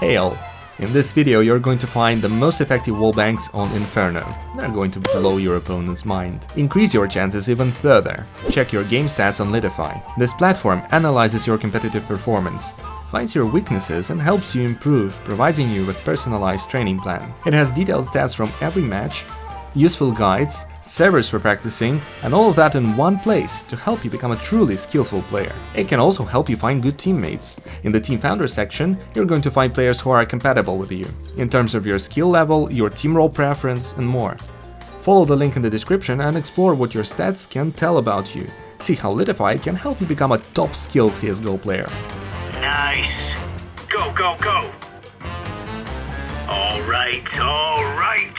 Hail! In this video you're going to find the most effective wallbangs on Inferno. They're going to blow your opponent's mind. Increase your chances even further. Check your game stats on Leetify. This platform analyzes your competitive performance, finds your weaknesses and helps you improve, providing you with personalized training plan. It has detailed stats from every match, useful guides, servers for practicing, and all of that in one place to help you become a truly skillful player. It can also help you find good teammates. In the Team Founder section, you're going to find players who are compatible with you, in terms of your skill level, your team role preference, and more. Follow the link in the description and explore what your stats can tell about you. See how Leetify can help you become a top skill CSGO player. Nice. Go, go, go. All right, all right.